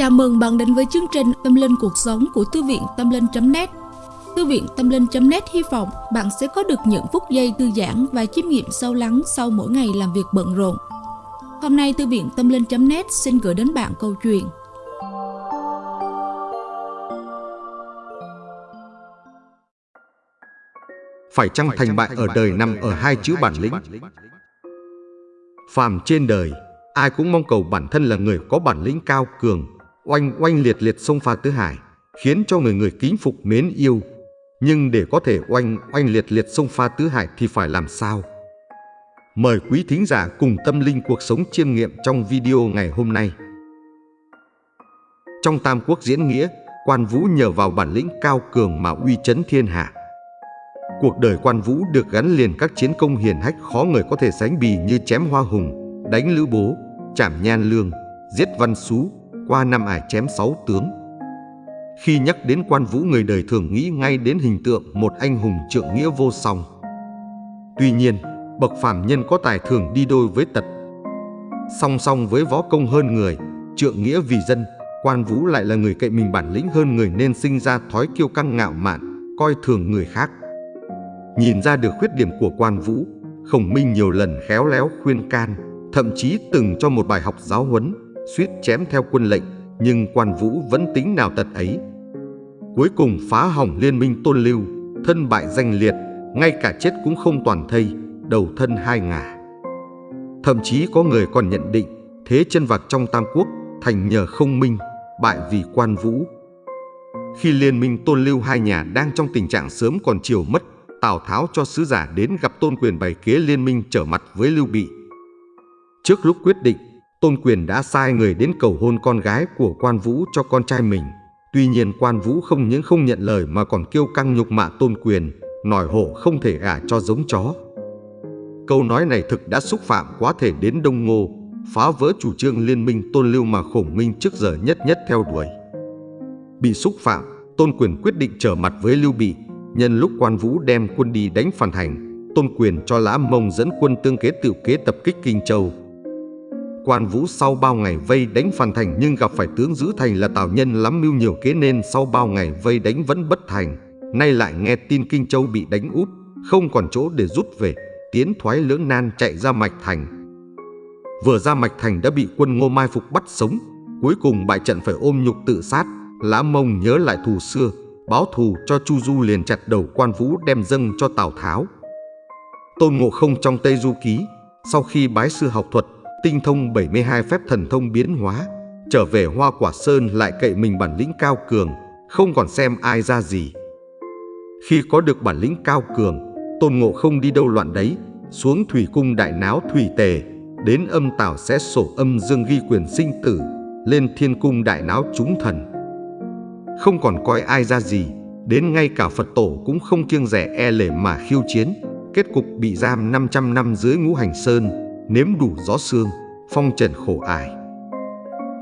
Chào mừng bạn đến với chương trình Tâm Linh Cuộc Sống của Thư viện Tâm Linh.net Thư viện Tâm Linh.net hy vọng bạn sẽ có được những phút giây thư giãn và chiêm nghiệm sâu lắng sau mỗi ngày làm việc bận rộn. Hôm nay Thư viện Tâm Linh.net xin gửi đến bạn câu chuyện Phải chăng thành bại ở đời nằm ở hai chữ bản lĩnh? Phàm trên đời, ai cũng mong cầu bản thân là người có bản lĩnh cao cường, oanh oanh liệt liệt sông pha tứ hải, khiến cho người người kính phục mến yêu. Nhưng để có thể oanh oanh liệt liệt sông pha tứ hải thì phải làm sao? Mời quý thính giả cùng tâm linh cuộc sống chiêm nghiệm trong video ngày hôm nay. Trong Tam Quốc diễn nghĩa, quan vũ nhờ vào bản lĩnh cao cường mà uy chấn thiên hạ. Cuộc đời quan vũ được gắn liền các chiến công hiển hách khó người có thể sánh bì như chém hoa hùng, đánh lữ bố, chảm nhan lương, giết văn xú, qua năm ải chém sáu tướng. Khi nhắc đến quan vũ người đời thường nghĩ ngay đến hình tượng một anh hùng trượng nghĩa vô song. Tuy nhiên, bậc phàm nhân có tài thường đi đôi với tật. Song song với võ công hơn người, trượng nghĩa vì dân, quan vũ lại là người cậy mình bản lĩnh hơn người nên sinh ra thói kiêu căng ngạo mạn, coi thường người khác. Nhìn ra được khuyết điểm của quan vũ, Khổng Minh nhiều lần khéo léo khuyên can, thậm chí từng cho một bài học giáo huấn, suýt chém theo quân lệnh, nhưng quan vũ vẫn tính nào tật ấy. Cuối cùng phá hỏng liên minh tôn lưu, thân bại danh liệt, ngay cả chết cũng không toàn thây, đầu thân hai ngả. Thậm chí có người còn nhận định thế chân vạc trong Tam Quốc thành nhờ không minh, bại vì quan vũ. Khi liên minh tôn lưu hai nhà đang trong tình trạng sớm còn chiều mất, Tào Tháo cho sứ giả đến gặp Tôn Quyền bày kế liên minh trở mặt với Lưu Bị. Trước lúc quyết định, Tôn Quyền đã sai người đến cầu hôn con gái của quan vũ cho con trai mình. Tuy nhiên quan vũ không những không nhận lời mà còn kêu căng nhục mạ Tôn Quyền, nòi hổ không thể gả cho giống chó. Câu nói này thực đã xúc phạm quá thể đến Đông Ngô, phá vỡ chủ trương liên minh Tôn Lưu mà khổng minh trước giờ nhất nhất theo đuổi. Bị xúc phạm, Tôn Quyền quyết định trở mặt với Lưu Bị, Nhân lúc quan vũ đem quân đi đánh phản hành, Tôn Quyền cho Lã Mông dẫn quân tương kế tự kế tập kích Kinh Châu. Quan vũ sau bao ngày vây đánh phản thành nhưng gặp phải tướng giữ thành là Tào Nhân lắm mưu nhiều kế nên sau bao ngày vây đánh vẫn bất thành. Nay lại nghe tin Kinh Châu bị đánh úp, không còn chỗ để rút về, tiến thoái lưỡng nan chạy ra Mạch Thành. Vừa ra Mạch Thành đã bị quân Ngô Mai Phục bắt sống, cuối cùng bại trận phải ôm nhục tự sát. Lã Mông nhớ lại thù xưa, báo thù cho Chu Du liền chặt đầu quan vũ đem dâng cho Tào Tháo. Tôn Ngộ Không trong Tây Du Ký, sau khi bái sư học thuật, tinh thông 72 phép thần thông biến hóa, trở về Hoa Quả Sơn lại cậy mình bản lĩnh cao cường, không còn xem ai ra gì. Khi có được bản lĩnh cao cường, Tôn Ngộ Không đi đâu loạn đấy, xuống thủy cung đại náo thủy tề, đến âm tảo sẽ sổ âm dương ghi quyền sinh tử, lên thiên cung đại náo chúng thần không còn coi ai ra gì, đến ngay cả Phật tổ cũng không kiêng rẻ e lể mà khiêu chiến, kết cục bị giam 500 năm dưới ngũ hành sơn, nếm đủ gió xương, phong trần khổ ải.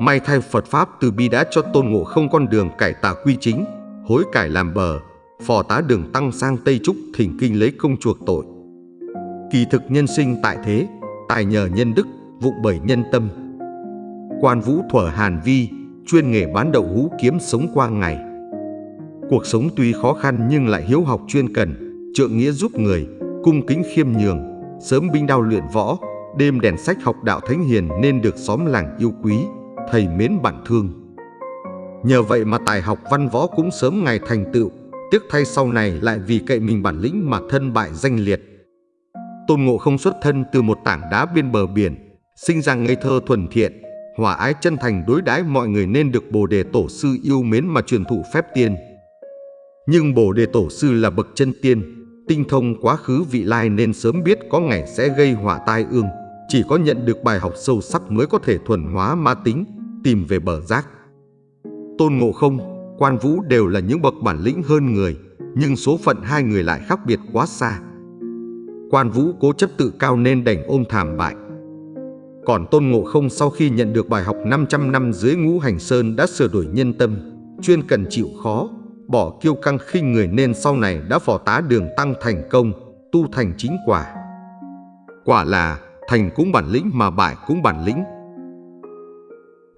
May thay Phật Pháp từ bi đã cho tôn ngộ không con đường cải tà quy chính, hối cải làm bờ, phò tá đường tăng sang Tây Trúc thỉnh kinh lấy công chuộc tội. Kỳ thực nhân sinh tại thế, tài nhờ nhân đức, vụng bởi nhân tâm. Quan vũ thuở Hàn Vi, chuyên nghề bán đậu hũ kiếm sống qua ngày. Cuộc sống tuy khó khăn nhưng lại hiếu học chuyên cần, trượng nghĩa giúp người, cung kính khiêm nhường, sớm binh đao luyện võ, đêm đèn sách học đạo thánh hiền nên được xóm làng yêu quý, thầy mến bạn thương. Nhờ vậy mà tài học văn võ cũng sớm ngày thành tựu, tiếc thay sau này lại vì cậy mình bản lĩnh mà thân bại danh liệt. Tôn Ngộ không xuất thân từ một tảng đá bên bờ biển, sinh ra ngây thơ thuần thiện, hòa ái chân thành đối đãi mọi người nên được Bồ Đề Tổ sư yêu mến mà truyền thụ phép tiên. Nhưng Bồ Đề Tổ sư là bậc chân tiên, tinh thông quá khứ vị lai nên sớm biết có ngày sẽ gây họa tai ương. Chỉ có nhận được bài học sâu sắc mới có thể thuần hóa ma tính, tìm về bờ giác. Tôn Ngộ Không, Quan Vũ đều là những bậc bản lĩnh hơn người, nhưng số phận hai người lại khác biệt quá xa. Quan Vũ cố chấp tự cao nên đành ôm thảm bại, còn Tôn Ngộ Không sau khi nhận được bài học 500 năm dưới ngũ hành sơn đã sửa đổi nhân tâm, chuyên cần chịu khó, bỏ kiêu căng khinh người nên sau này đã phò tá đường tăng thành công, tu thành chính quả. Quả là thành cũng bản lĩnh mà bại cũng bản lĩnh.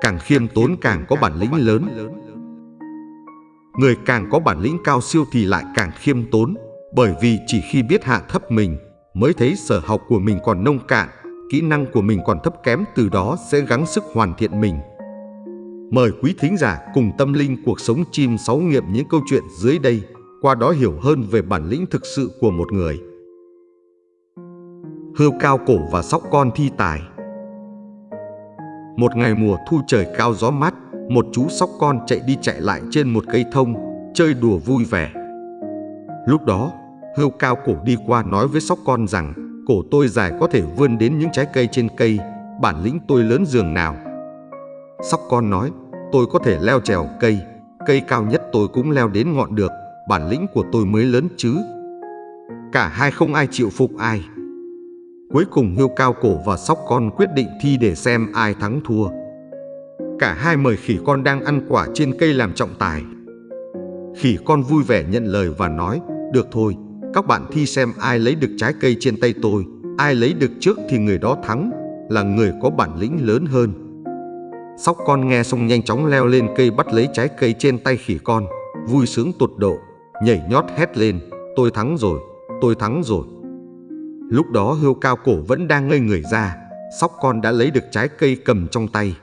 càng khiêm tốn càng có bản lĩnh lớn. Người càng có bản lĩnh cao siêu thì lại càng khiêm tốn, bởi vì chỉ khi biết hạ thấp mình mới thấy sở học của mình còn nông cạn, kỹ năng của mình còn thấp kém từ đó sẽ gắng sức hoàn thiện mình. Mời quý thính giả cùng tâm linh cuộc sống chim sáu nghiệm những câu chuyện dưới đây, qua đó hiểu hơn về bản lĩnh thực sự của một người. Hươu cao cổ và sóc con thi tài Một ngày mùa thu trời cao gió mát, một chú sóc con chạy đi chạy lại trên một cây thông, chơi đùa vui vẻ. Lúc đó, hươu cao cổ đi qua nói với sóc con rằng cổ tôi dài có thể vươn đến những trái cây trên cây, bản lĩnh tôi lớn giường nào. Sóc con nói, tôi có thể leo trèo cây, cây cao nhất tôi cũng leo đến ngọn được, bản lĩnh của tôi mới lớn chứ. Cả hai không ai chịu phục ai. Cuối cùng hươu cao cổ và sóc con quyết định thi để xem ai thắng thua. Cả hai mời khỉ con đang ăn quả trên cây làm trọng tài. Khỉ con vui vẻ nhận lời và nói, được thôi, các bạn thi xem ai lấy được trái cây trên tay tôi, ai lấy được trước thì người đó thắng, là người có bản lĩnh lớn hơn. Sóc con nghe xong nhanh chóng leo lên cây bắt lấy trái cây trên tay khỉ con, vui sướng tột độ, nhảy nhót hét lên, tôi thắng rồi, tôi thắng rồi. Lúc đó hươu cao cổ vẫn đang ngây người ra, sóc con đã lấy được trái cây cầm trong tay.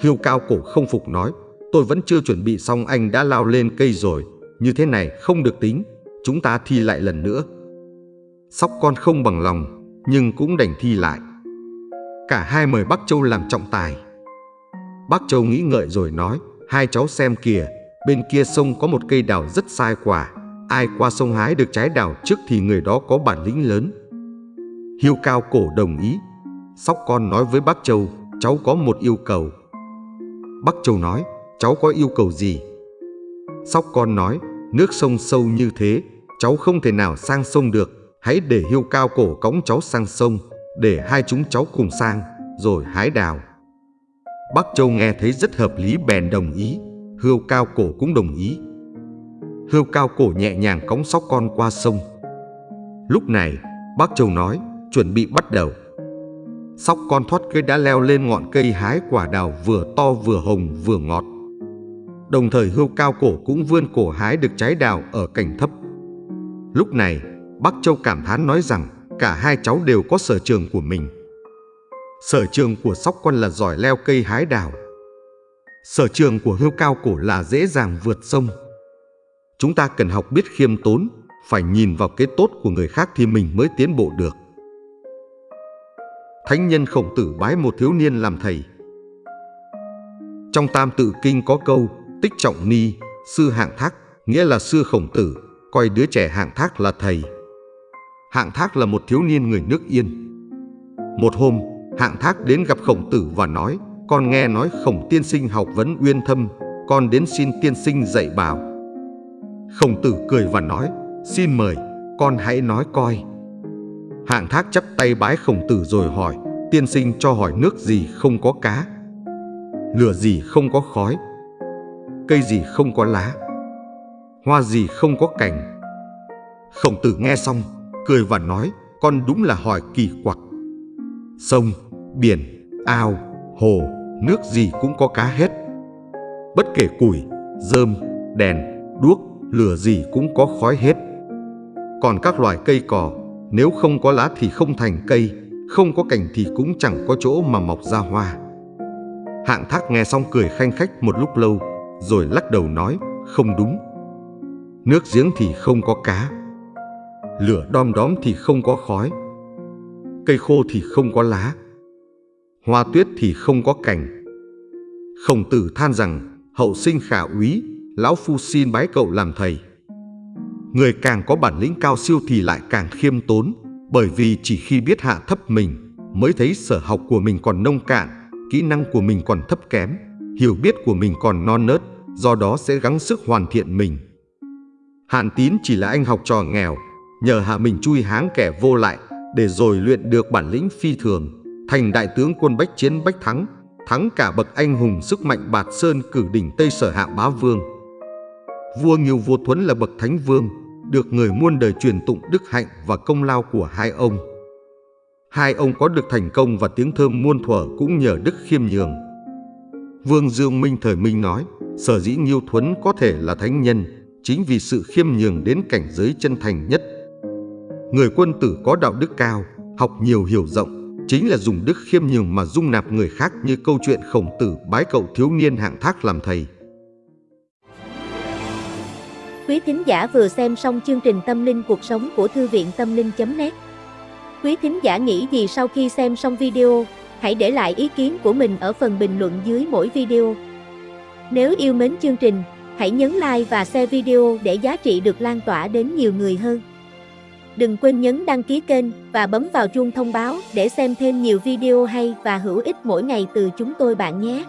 Hươu cao cổ không phục nói, tôi vẫn chưa chuẩn bị xong anh đã lao lên cây rồi, như thế này không được tính, chúng ta thi lại lần nữa. Sóc con không bằng lòng, nhưng cũng đành thi lại. Cả hai mời bắc Châu làm trọng tài. bắc Châu nghĩ ngợi rồi nói, hai cháu xem kìa, bên kia sông có một cây đào rất sai quả. Ai qua sông hái được trái đào trước thì người đó có bản lĩnh lớn. Hiêu cao cổ đồng ý. Sóc con nói với bác Châu, cháu có một yêu cầu. Bác Châu nói, cháu có yêu cầu gì? Sóc con nói, nước sông sâu như thế, cháu không thể nào sang sông được. Hãy để hiêu cao cổ cõng cháu sang sông, để hai chúng cháu cùng sang, rồi hái đào. Bác Châu nghe thấy rất hợp lý bèn đồng ý, Hưu cao cổ cũng đồng ý. Hươu cao cổ nhẹ nhàng cõng sóc con qua sông. Lúc này, bác Châu nói, chuẩn bị bắt đầu. Sóc con thoát cây đã leo lên ngọn cây hái quả đào vừa to vừa hồng vừa ngọt. Đồng thời hươu cao cổ cũng vươn cổ hái được trái đào ở cảnh thấp. Lúc này, bác Châu cảm thán nói rằng cả hai cháu đều có sở trường của mình. Sở trường của sóc con là giỏi leo cây hái đào. Sở trường của hươu cao cổ là dễ dàng vượt sông. Chúng ta cần học biết khiêm tốn, phải nhìn vào cái tốt của người khác thì mình mới tiến bộ được. Thánh nhân khổng tử bái một thiếu niên làm thầy. Trong tam tự kinh có câu tích trọng ni, sư hạng thác, nghĩa là sư khổng tử, coi đứa trẻ hạng thác là thầy. Hạng thác là một thiếu niên người nước Yên. Một hôm, hạng thác đến gặp khổng tử và nói, con nghe nói khổng tiên sinh học vấn uyên thâm, con đến xin tiên sinh dạy bảo. Khổng tử cười và nói, xin mời, con hãy nói coi. Hạng thác chắp tay bái khổng tử rồi hỏi, tiên sinh cho hỏi nước gì không có cá, lửa gì không có khói, cây gì không có lá, hoa gì không có cành. Khổng tử nghe xong, cười và nói, con đúng là hỏi kỳ quặc. Sông, biển, ao, hồ, nước gì cũng có cá hết. Bất kể củi, rơm, đèn, đuốc, lửa gì cũng có khói hết. Còn các loài cây cỏ, nếu không có lá thì không thành cây, không có cành thì cũng chẳng có chỗ mà mọc ra hoa. Hạng thác nghe xong cười khanh khách một lúc lâu, rồi lắc đầu nói, không đúng. Nước giếng thì không có cá, lửa đom đóm thì không có khói, cây khô thì không có lá, hoa tuyết thì không có cành. Khổng tử than rằng, hậu sinh khả úy, lão phu xin bái cậu làm thầy. Người càng có bản lĩnh cao siêu thì lại càng khiêm tốn, bởi vì chỉ khi biết hạ thấp mình mới thấy sở học của mình còn nông cạn, kỹ năng của mình còn thấp kém, hiểu biết của mình còn non nớt, do đó sẽ gắng sức hoàn thiện mình. Hạn tín chỉ là anh học trò nghèo, nhờ hạ mình chui háng kẻ vô lại để rồi luyện được bản lĩnh phi thường, thành đại tướng quân bách chiến bách thắng, thắng cả bậc anh hùng sức mạnh bạt sơn cử đỉnh Tây Sở Hạ Bá Vương. Vua Nghiêu Vua Thuấn là bậc thánh vương, được người muôn đời truyền tụng đức hạnh và công lao của hai ông. Hai ông có được thành công và tiếng thơm muôn thuở cũng nhờ đức khiêm nhường. Vương Dương Minh thời Minh nói, sở dĩ Nghiêu Thuấn có thể là thánh nhân, chính vì sự khiêm nhường đến cảnh giới chân thành nhất. Người quân tử có đạo đức cao, học nhiều hiểu rộng, chính là dùng đức khiêm nhường mà dung nạp người khác như câu chuyện khổng tử bái cậu thiếu niên hạng thác làm thầy. Quý thính giả vừa xem xong chương trình Tâm linh cuộc sống của Thư viện Tâm linh.net Quý thính giả nghĩ gì sau khi xem xong video, hãy để lại ý kiến của mình ở phần bình luận dưới mỗi video. Nếu yêu mến chương trình, hãy nhấn like và share video để giá trị được lan tỏa đến nhiều người hơn. Đừng quên nhấn đăng ký kênh và bấm vào chuông thông báo để xem thêm nhiều video hay và hữu ích mỗi ngày từ chúng tôi bạn nhé.